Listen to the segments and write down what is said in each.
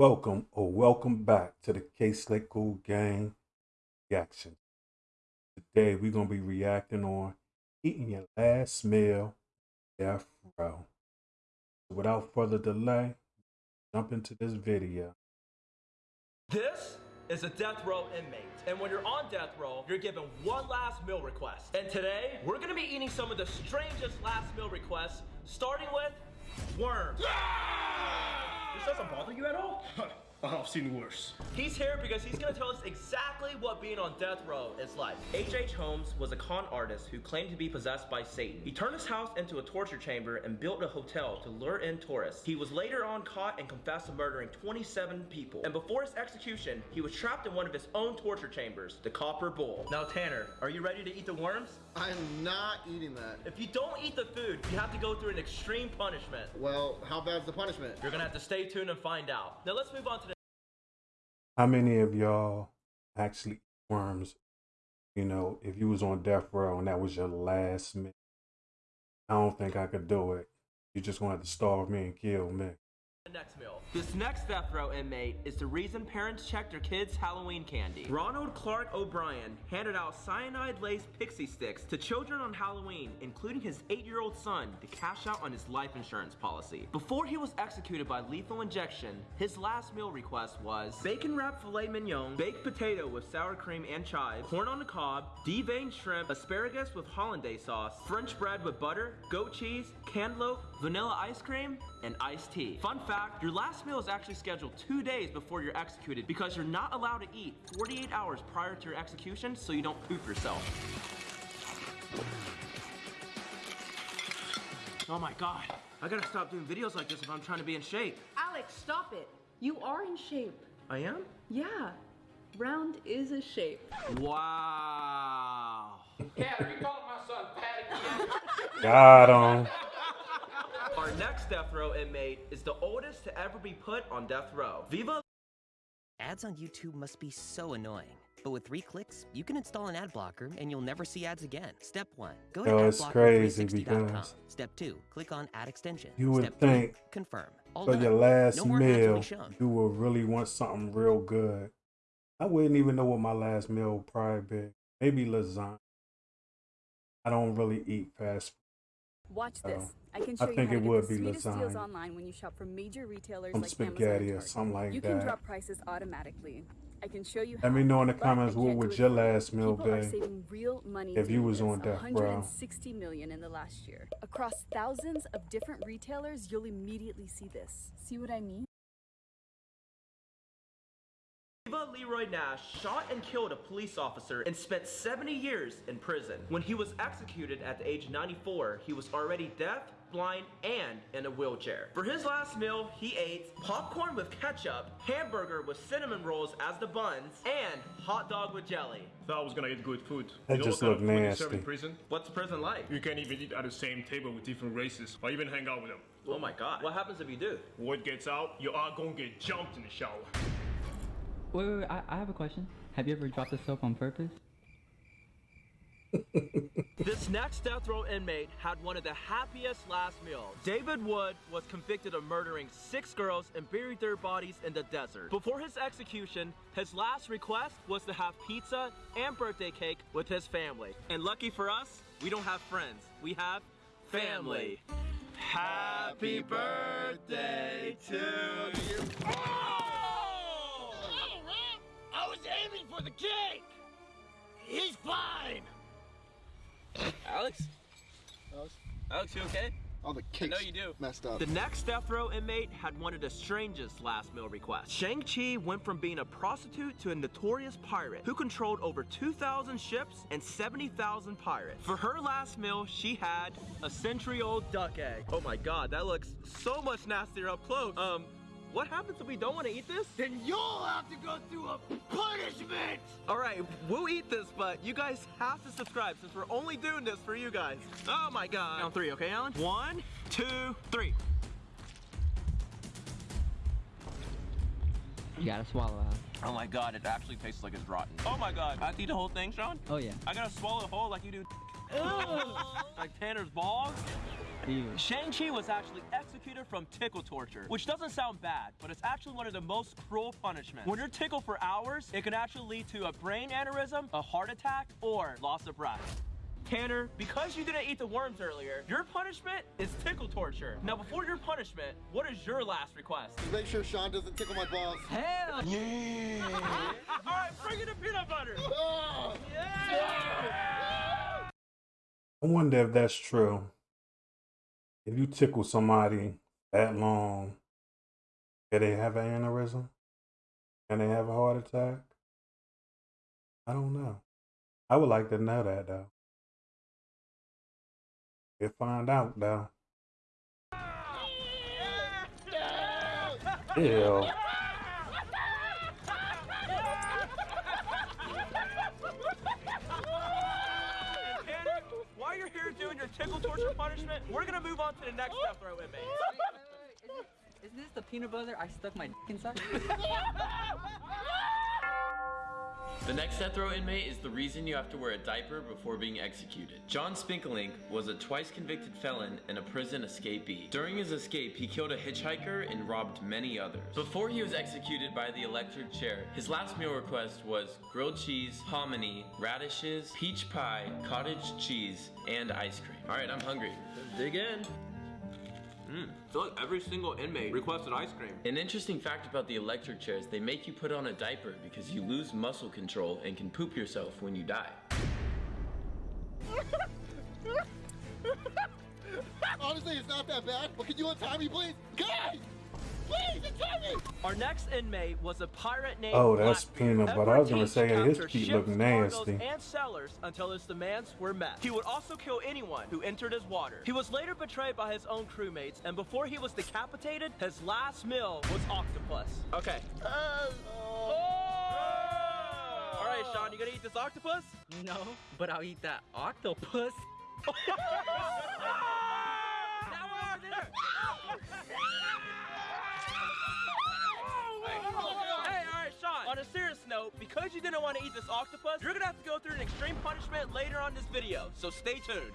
Welcome or welcome back to the K Slick Cool Gang reaction. Today we're gonna be reacting on eating your last meal, death row. Without further delay, jump into this video. This is a death row inmate. And when you're on death row, you're given one last meal request. And today, we're gonna be eating some of the strangest last meal requests, starting with worms. This doesn't bother you at all? Uh-huh, I've seen worse. He's here because he's gonna tell us exactly what being on death row is like. H.H. Holmes was a con artist who claimed to be possessed by Satan. He turned his house into a torture chamber and built a hotel to lure in tourists. He was later on caught and confessed to murdering 27 people. And before his execution, he was trapped in one of his own torture chambers, the Copper Bowl. Now, Tanner, are you ready to eat the worms? I'm not eating that. If you don't eat the food, you have to go through an extreme punishment. Well, how bad's the punishment? You're gonna have to stay tuned and find out. Now let's move on to the How many of y'all actually worms? You know, if you was on death row and that was your last meal, I don't think I could do it. You just have to starve me and kill me. Next meal. This next death row inmate is the reason parents check their kids' Halloween candy. Ronald Clark O'Bryan handed out cyanide-laced pixie sticks to children on Halloween, including his eight-year-old son, to cash out on his life insurance policy. Before he was executed by lethal injection, his last meal request was bacon wrapped filet mignon, baked potato with sour cream and chives, corn on the cob, deveined shrimp, asparagus with hollandaise sauce, French bread with butter, goat cheese, cantaloupe, vanilla ice cream, and iced tea. Fun fact, your last meal is actually scheduled two days before you're executed because you're not allowed to eat 48 hours prior to your execution so you don't poop yourself. Oh my god, I gotta stop doing videos like this if I'm trying to be in shape. Alex, stop it. You are in shape. I am? Yeah. Round is a shape. Wow. Cat, are you calling my son Pat again? Got him. Our next death row inmate is the oldest to ever be put on death row. Viva Ads on YouTube must be so annoying. But with three clicks, you can install an ad blocker and you'll never see ads again. Step one, go to Yo, crazy adblocker360.com. Step two, click on ad extension. You would Step three, think confirm. All for done. your last no more ads will meal, you will really want something real good. I wouldn't even know what my last meal would probably be. Maybe lasagna. I don't really eat fast Watch Oh. this. I can I show you think how it to would the be sweetest deals online when you shop from major retailers Some like spaghetti or something like You can drop prices automatically. I can show you Let how, me know in the comments what would your last meal be saving real money if you was on death row. 160 million in the last year. Across thousands of different retailers, you'll immediately see this. See what I mean? Viva Leroy Nash shot and killed a police officer and spent 70 years in prison. When he was executed at the age of 94, he was already deaf, blind, and in a wheelchair. For his last meal, he ate popcorn with ketchup, hamburger with cinnamon rolls as the buns, and hot dog with jelly. Thought I was gonna eat good food. That you just looked kind look of food they serve in nasty. prison? What's prison like? You can't even eat at the same table with different races, or even hang out with them. Oh my god. What happens if you do? Word gets out, you are gonna get jumped in the shower. Wait, wait, wait, I, I have a question. Have you ever dropped the soap on purpose? This next death row inmate had one of the happiest last meals. David Wood was convicted of murdering six girls and buried their bodies in the desert. Before his execution, his last request was to have pizza and birthday cake with his family. And lucky for us, we don't have friends. We have family. Happy birthday to you. Aiming for the cake! He's fine! Alex? Alex, Alex, you okay? All the cakes know you do. messed up. The next death row inmate had one of the strangest last meal requests. Ching Shih went from being a prostitute to a notorious pirate who controlled over 2,000 ships and 70,000 pirates. For her last meal, she had a century-old duck egg. Oh my god, that looks so much nastier up close. Um, what happens if we don't want to eat this? Then you'll have to go through a punishment! Alright, we'll eat this, but you guys have to subscribe since we're only doing this for you guys. Oh my god. On three, okay, Alan? One, two, three. You gotta swallow out. Oh my god, it actually tastes like it's rotten. Oh my god, I have to eat the whole thing, Sean? Oh yeah. I gotta swallow it whole like you do. Like Tanner's balls. Ching Shih was actually executed from tickle torture, which doesn't sound bad, but it's actually one of the most cruel punishments. When you're tickled for hours, it can actually lead to a brain aneurysm, a heart attack, or loss of breath. Tanner, because you didn't eat the worms earlier, your punishment is tickle torture. Now, before your punishment, what is your last request? Make sure Sean doesn't tickle my balls. Hell yeah! All right, bring in the peanut butter. Oh, I wonder if that's true. If you tickle somebody that long, can they have an aneurysm? Can they have a heart attack? I don't know. I would like to know that though. We'll find out though. Ew. Tickle torture punishment, we're gonna move on to the next death row inmate. Is this the peanut butter I stuck my d- inside? The next death row inmate is the reason you have to wear a diaper before being executed. John Spenkelink was a twice convicted felon and a prison escapee. During his escape, he killed a hitchhiker and robbed many others. Before he was executed by the electric chair, his last meal request was grilled cheese, hominy, radishes, peach pie, cottage cheese, and ice cream. Alright, I'm hungry. Dig in. Mm, I feel like every single inmate requested ice cream. An interesting fact about the electric chairs, they make you put on a diaper because you lose muscle control and can poop yourself when you die. Honestly, it's not that bad, but can you untie me, please? Guys! Please, untie me! Our next inmate was a pirate named Oh, that's Blackbeard. peanut butter. I was gonna say, his captured feet look nasty. cargoes, and sellers until his demands were met. He would also kill anyone who entered his water. He was later betrayed by his own crewmates, and before he was decapitated, his last meal was octopus. Okay. Uh, oh! All right, Sean, you gonna eat this octopus? no, but I'll eat that octopus. serious because you didn't want to eat this octopus, you're gonna have to go through an extreme punishment later on this video. So stay tuned.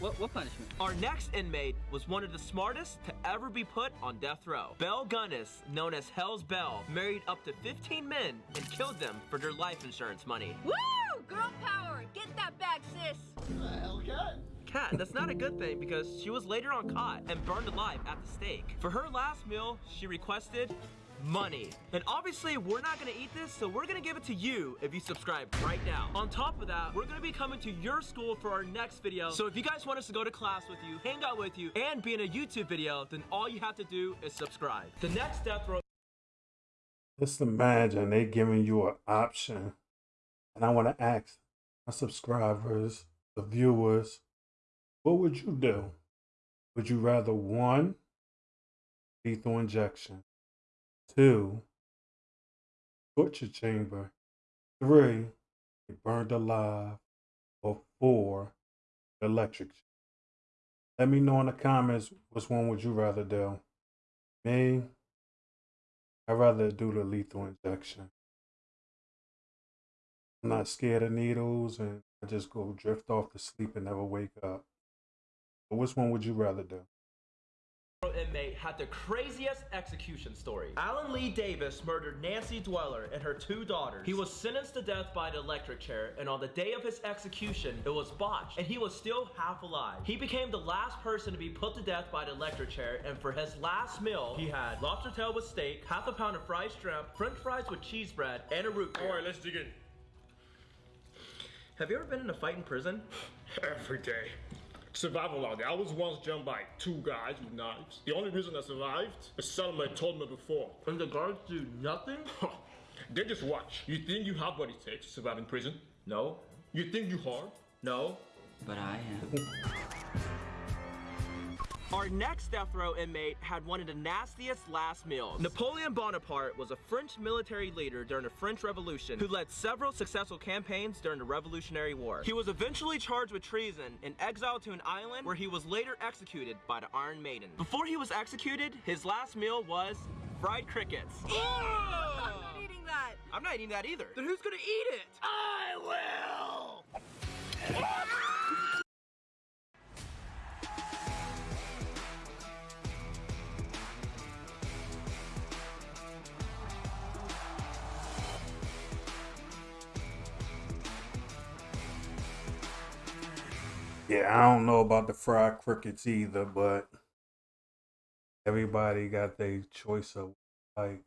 What what punishment? Our next inmate was one of the smartest to ever be put on death row. Belle Gunness, known as Hell's Bell, married up to 15 men and killed them for their life insurance money. Woo! Girl power! Get that bag, sis! Hell, cat. That's not a good thing because she was later on caught and burned alive at the stake. For her last meal, she requested money. And obviously, we're not gonna eat this, so we're gonna give it to you if you subscribe right now. On top of that, we're gonna be coming to your school for our next video. So if you guys want us to go to class with you, hang out with you, and be in a YouTube video, then all you have to do is subscribe. The next death row Just imagine they giving you an option. And I want to ask my subscribers, the viewers, what would you do? Would you rather one, lethal injection, two, torture chamber, three, be burned alive, or four, electric? Let me know in the comments which one would you rather do. Me, I'd rather do the lethal injection. I'm not scared of needles and I just go drift off to sleep and never wake up. But which one would you rather do? inmate had the craziest execution story. Allen Lee Davis murdered Nancy Dweller and her two daughters. He was sentenced to death by an electric chair, and on the day of his execution, it was botched, and he was still half alive. He became the last person to be put to death by an electric chair, and for his last meal, he had lobster tail with steak, half a pound of fried shrimp, french fries with cheese bread, and a root beer. Alright, let's dig in. Have you ever been in a fight in prison? Every day. Survival out there. I was once jumped by two guys with knives. The only reason I survived, a cellmate told me before. And the guards do nothing? they just watch. You think you have what it takes to survive in prison? No. You think you hard? No. But I am. Our next death row inmate had one of the nastiest last meals. Napoleon Bonaparte was a French military leader during the French Revolution who led several successful campaigns during the Revolutionary War. He was eventually charged with treason and exiled to an island where he was later executed by the Iron Maiden. Before he was executed, his last meal was fried crickets. I'm not eating that! I'm not eating that either. Then who's gonna eat it? I will! Yeah, I don't know about the fried crickets either, but everybody got their choice of like.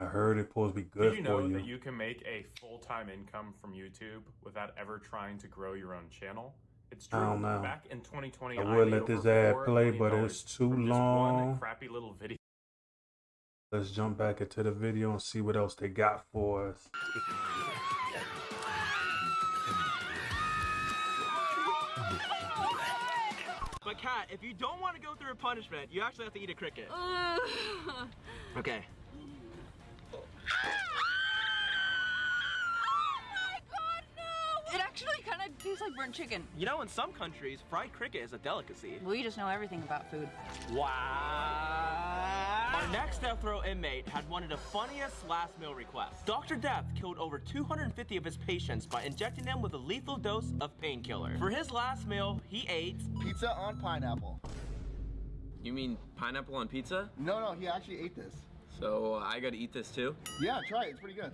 I heard it's supposed to be good Did you for know you. that you can make a full-time income from YouTube without ever trying to grow your own channel? It's true. I don't know. Back in 2020, I I would made let this ad play, but it's too long. Crappy little video. Let's jump back into the video and see what else they got for us. Kat, if you don't want to go through a punishment, you actually have to eat a cricket. Okay. Oh it actually kind of tastes like burnt chicken. You know, in some countries, fried cricket is a delicacy. We just know everything about food. Wow. Our next death row inmate had one of the funniest last meal requests. Dr. Death killed over 250 of his patients by injecting them with a lethal dose of painkiller. For his last meal, he ate Pizza on pineapple. You mean pineapple on pizza? No, no, he actually ate this. So uh, I gotta eat this too? Yeah, try it. It's pretty good.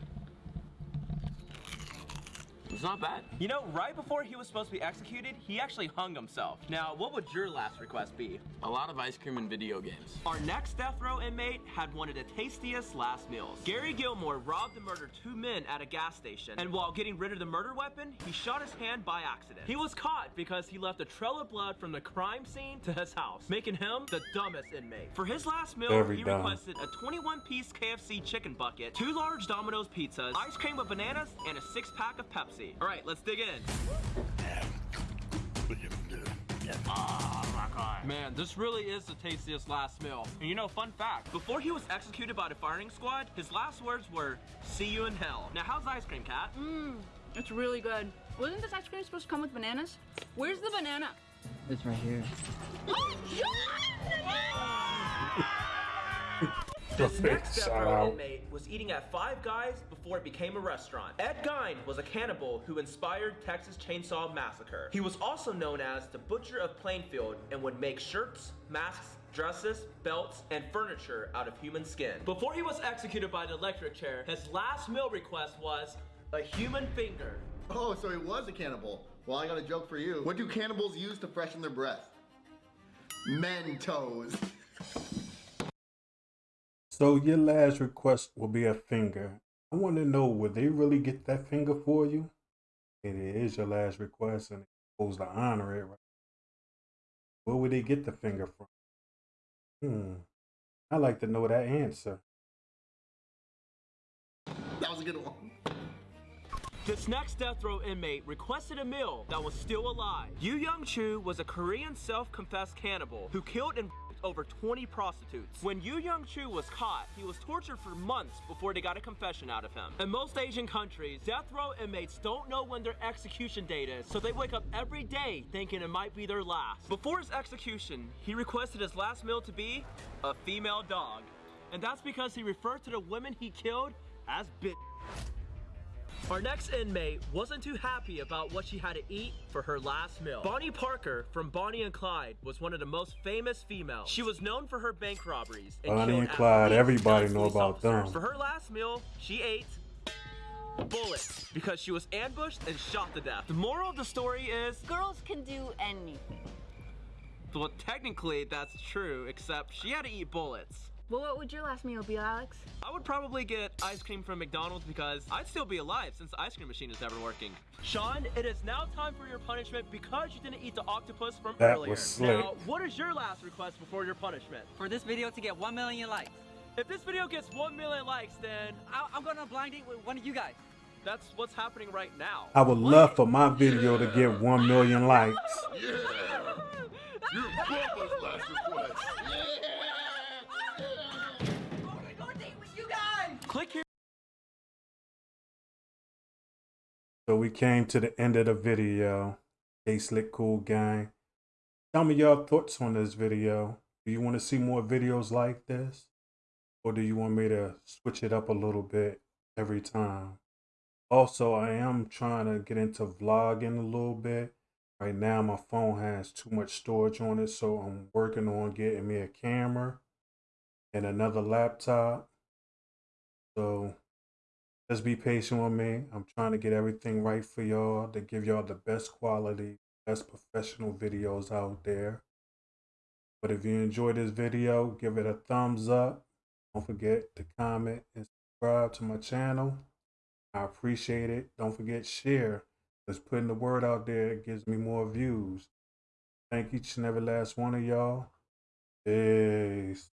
It's not bad. You know, right before he was supposed to be executed, he actually hung himself. Now, what would your last request be? A lot of ice cream and video games. Our next death row inmate had one of the tastiest last meals. Gary Gilmore robbed and murdered two men at a gas station, and while getting rid of the murder weapon, he shot his hand by accident. He was caught because he left a trail of blood from the crime scene to his house, making him the dumbest inmate. For his last meal, Very he dumb. requested a 21-piece KFC chicken bucket, two large Domino's pizzas, ice cream with bananas, and a six-pack of Pepsi. All right, let's dig in. Oh my god. Man, this really is the tastiest last meal. And you know, fun fact, before he was executed by the firing squad, his last words were, see you in hell. Now, how's the ice cream, Cat? Mmm, it's really good. Wasn't this ice cream supposed to come with bananas? Where's the banana? It's right here. Oh, this Big next death shout row out. inmate was eating at Five Guys before it became a restaurant. Ed Gein was a cannibal who inspired Texas Chainsaw Massacre. He was also known as the Butcher of Plainfield and would make shirts, masks, dresses, belts, and furniture out of human skin. Before he was executed by the electric chair, his last meal request was a human finger. Oh, so he was a cannibal. Well, I got a joke for you. What do cannibals use to freshen their breath? Mentos. So your last request will be a finger. I want to know, would they really get that finger for you? It is your last request, and they're supposed to honor it, right? Where would they get the finger from? Hmm. I like to know that answer. That was a good one. This next death row inmate requested a meal that was still alive. Yu Young Chu was a Korean self-confessed cannibal who killed and over 20 prostitutes. When Yu Young Chu was caught, he was tortured for months before they got a confession out of him. In most Asian countries, death row inmates don't know when their execution date is, so they wake up every day thinking it might be their last. Before his execution, he requested his last meal to be a female dog. And that's because he referred to the women he killed as bitch. Our next inmate wasn't too happy about what she had to eat for her last meal. Bonnie Parker from Bonnie and Clyde was one of the most famous females. She was known for her bank robberies. And Bonnie and Clyde, everybody 10 know about officers. them. For her last meal, she ate bullets because she was ambushed and shot to death. The moral of the story is Girls can do anything. well, technically that's true, except she had to eat bullets. Well, what would your last meal be, Alex? I would probably get ice cream from McDonald's because I'd still be alive since the ice cream machine is never working. Sean, it is now time for your punishment because you didn't eat the octopus from That earlier. was slick. Now, what is your last request before your punishment? For this video to get 1 million likes, If this video gets 1 million likes, then I- I'm gonna blind date with one of you guys. that's what's happening right now. I would love for my video to get 1 million likes. Yeah. Your brother's last request. Click here. So we came to the end of the video. Hey Slick Cool Gang. Tell me your thoughts on this video. Do you want to see more videos like this? Or do you want me to switch it up a little bit every time? Also, I am trying to get into vlogging a little bit. Right now, my phone has too much storage on it, so I'm working on getting me a camera and another laptop. So just be patient with me. I'm trying to get everything right for y'all to give y'all the best quality, best professional videos out there. But if you enjoyed this video, give it a thumbs up. Don't forget to comment and subscribe to my channel. I appreciate it. Don't forget share. Just putting the word out there gives me more views. Thank each and every last one of y'all. Peace.